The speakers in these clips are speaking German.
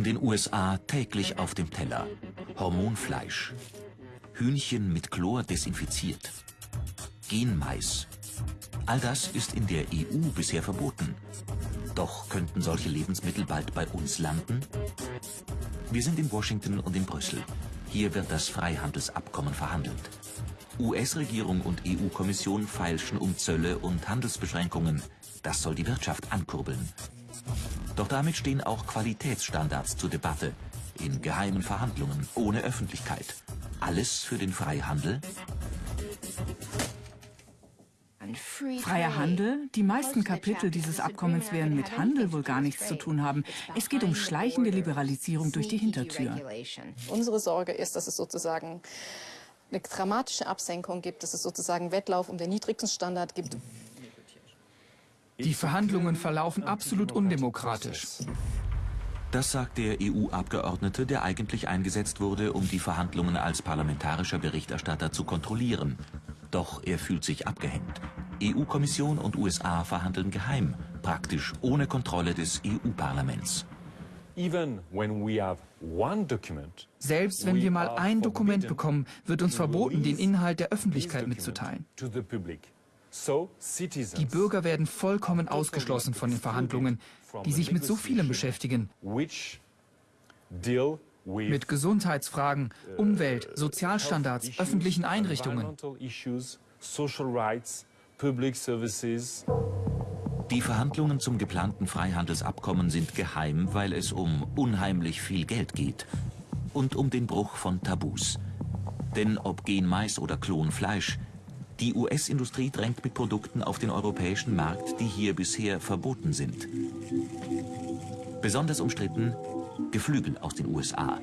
In den USA täglich auf dem Teller. Hormonfleisch. Hühnchen mit Chlor desinfiziert. Genmais. All das ist in der EU bisher verboten. Doch könnten solche Lebensmittel bald bei uns landen? Wir sind in Washington und in Brüssel. Hier wird das Freihandelsabkommen verhandelt. US-Regierung und EU-Kommission feilschen um Zölle und Handelsbeschränkungen. Das soll die Wirtschaft ankurbeln. Doch damit stehen auch Qualitätsstandards zur Debatte. In geheimen Verhandlungen, ohne Öffentlichkeit. Alles für den Freihandel? Freier Handel? Die meisten Kapitel dieses Abkommens werden mit Handel wohl gar nichts zu tun haben. Es geht um schleichende Liberalisierung durch die Hintertür. Unsere Sorge ist, dass es sozusagen eine dramatische Absenkung gibt, dass es sozusagen Wettlauf um den niedrigsten Standard gibt. Die Verhandlungen verlaufen absolut undemokratisch. Das sagt der EU-Abgeordnete, der eigentlich eingesetzt wurde, um die Verhandlungen als parlamentarischer Berichterstatter zu kontrollieren. Doch er fühlt sich abgehängt. EU-Kommission und USA verhandeln geheim, praktisch ohne Kontrolle des EU-Parlaments. Selbst wenn wir mal ein Dokument bekommen, wird uns verboten, den Inhalt der Öffentlichkeit mitzuteilen. Die Bürger werden vollkommen ausgeschlossen von den Verhandlungen, die sich mit so vielem beschäftigen. Mit Gesundheitsfragen, Umwelt, Sozialstandards, öffentlichen Einrichtungen. Die Verhandlungen zum geplanten Freihandelsabkommen sind geheim, weil es um unheimlich viel Geld geht. Und um den Bruch von Tabus. Denn ob Genmais oder Klonfleisch, die US-Industrie drängt mit Produkten auf den europäischen Markt, die hier bisher verboten sind. Besonders umstritten Geflügel aus den USA.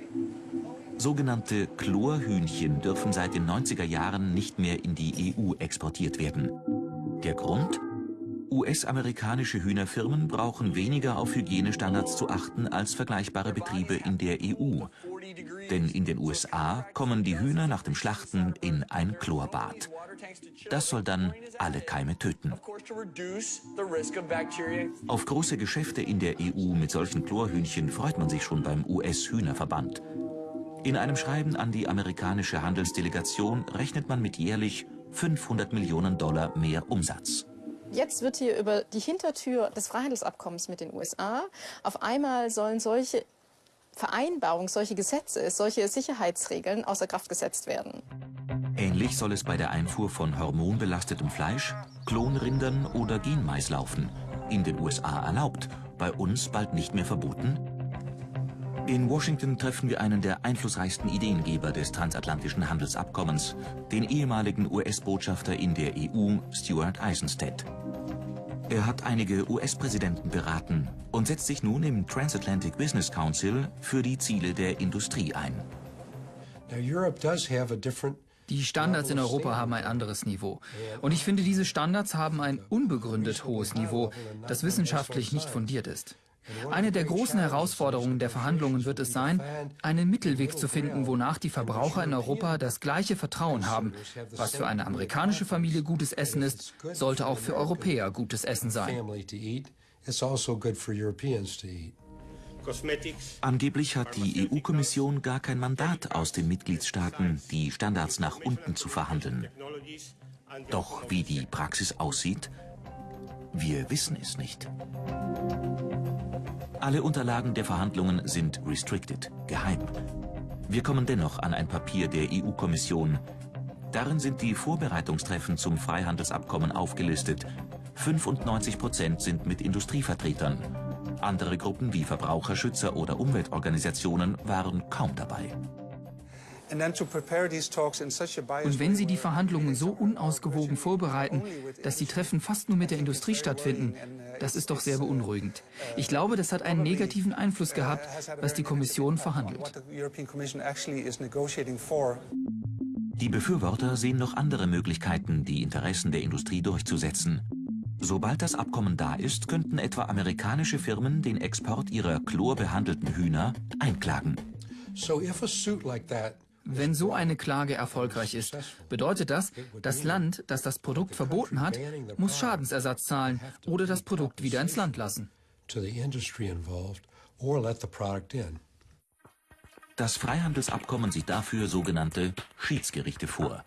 Sogenannte Chlorhühnchen dürfen seit den 90er Jahren nicht mehr in die EU exportiert werden. Der Grund? US-amerikanische Hühnerfirmen brauchen weniger auf Hygienestandards zu achten als vergleichbare Betriebe in der EU. Denn in den USA kommen die Hühner nach dem Schlachten in ein Chlorbad. Das soll dann alle Keime töten. Auf große Geschäfte in der EU mit solchen Chlorhühnchen freut man sich schon beim US-Hühnerverband. In einem Schreiben an die amerikanische Handelsdelegation rechnet man mit jährlich 500 Millionen Dollar mehr Umsatz. Jetzt wird hier über die Hintertür des Freihandelsabkommens mit den USA auf einmal sollen solche Vereinbarungen, solche Gesetze, solche Sicherheitsregeln außer Kraft gesetzt werden. Ähnlich soll es bei der Einfuhr von hormonbelastetem Fleisch, Klonrindern oder Genmais laufen. In den USA erlaubt, bei uns bald nicht mehr verboten? In Washington treffen wir einen der einflussreichsten Ideengeber des transatlantischen Handelsabkommens, den ehemaligen US-Botschafter in der EU, Stuart Eisenstedt. Er hat einige US-Präsidenten beraten und setzt sich nun im Transatlantic Business Council für die Ziele der Industrie ein. Die Standards in Europa haben ein anderes Niveau. Und ich finde, diese Standards haben ein unbegründet hohes Niveau, das wissenschaftlich nicht fundiert ist. Eine der großen Herausforderungen der Verhandlungen wird es sein, einen Mittelweg zu finden, wonach die Verbraucher in Europa das gleiche Vertrauen haben. Was für eine amerikanische Familie gutes Essen ist, sollte auch für Europäer gutes Essen sein. Angeblich hat die EU-Kommission gar kein Mandat aus den Mitgliedstaaten, die Standards nach unten zu verhandeln. Doch wie die Praxis aussieht, wir wissen es nicht. Alle Unterlagen der Verhandlungen sind restricted, geheim. Wir kommen dennoch an ein Papier der EU-Kommission. Darin sind die Vorbereitungstreffen zum Freihandelsabkommen aufgelistet. 95 Prozent sind mit Industrievertretern. Andere Gruppen wie Verbraucherschützer oder Umweltorganisationen waren kaum dabei. Und wenn Sie die Verhandlungen so unausgewogen vorbereiten, dass die Treffen fast nur mit der Industrie stattfinden, das ist doch sehr beunruhigend. Ich glaube, das hat einen negativen Einfluss gehabt, was die Kommission verhandelt. Die Befürworter sehen noch andere Möglichkeiten, die Interessen der Industrie durchzusetzen. Sobald das Abkommen da ist, könnten etwa amerikanische Firmen den Export ihrer chlorbehandelten Hühner einklagen. Wenn so eine Klage erfolgreich ist, bedeutet das, das Land, das das Produkt verboten hat, muss Schadensersatz zahlen oder das Produkt wieder ins Land lassen. Das Freihandelsabkommen sieht dafür sogenannte Schiedsgerichte vor.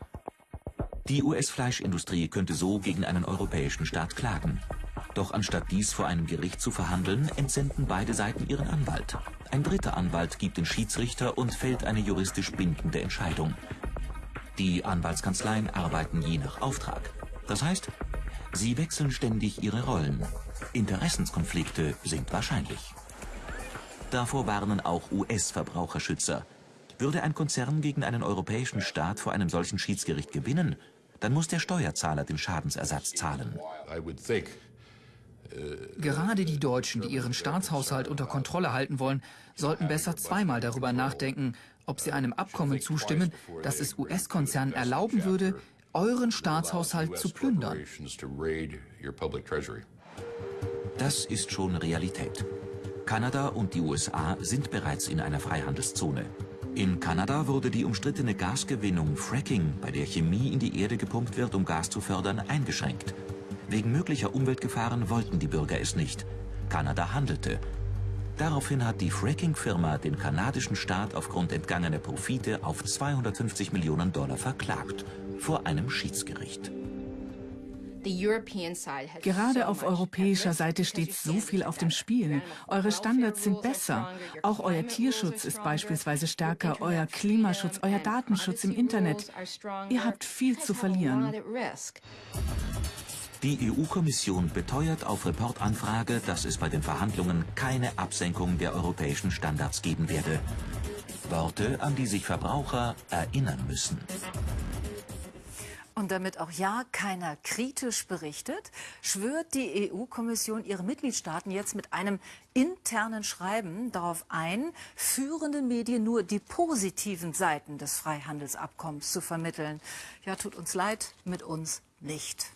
Die US-Fleischindustrie könnte so gegen einen europäischen Staat klagen. Doch anstatt dies vor einem Gericht zu verhandeln, entsenden beide Seiten ihren Anwalt. Ein dritter Anwalt gibt den Schiedsrichter und fällt eine juristisch bindende Entscheidung. Die Anwaltskanzleien arbeiten je nach Auftrag. Das heißt, sie wechseln ständig ihre Rollen. Interessenskonflikte sind wahrscheinlich. Davor warnen auch US-Verbraucherschützer. Würde ein Konzern gegen einen europäischen Staat vor einem solchen Schiedsgericht gewinnen, dann muss der Steuerzahler den Schadensersatz zahlen. Gerade die Deutschen, die ihren Staatshaushalt unter Kontrolle halten wollen, sollten besser zweimal darüber nachdenken, ob sie einem Abkommen zustimmen, das es US-Konzernen erlauben würde, euren Staatshaushalt zu plündern. Das ist schon Realität. Kanada und die USA sind bereits in einer Freihandelszone. In Kanada wurde die umstrittene Gasgewinnung Fracking, bei der Chemie in die Erde gepumpt wird, um Gas zu fördern, eingeschränkt. Wegen möglicher Umweltgefahren wollten die Bürger es nicht. Kanada handelte. Daraufhin hat die Fracking-Firma den kanadischen Staat aufgrund entgangener Profite auf 250 Millionen Dollar verklagt vor einem Schiedsgericht. Gerade auf europäischer Seite steht so viel auf dem Spiel. Eure Standards sind besser. Auch euer Tierschutz ist beispielsweise stärker, euer Klimaschutz, euer Datenschutz im Internet. Ihr habt viel zu verlieren. Die EU-Kommission beteuert auf Reportanfrage, dass es bei den Verhandlungen keine Absenkung der europäischen Standards geben werde. Worte, an die sich Verbraucher erinnern müssen. Und damit auch ja keiner kritisch berichtet, schwört die EU-Kommission ihre Mitgliedstaaten jetzt mit einem internen Schreiben darauf ein, führenden Medien nur die positiven Seiten des Freihandelsabkommens zu vermitteln. Ja, tut uns leid, mit uns nicht.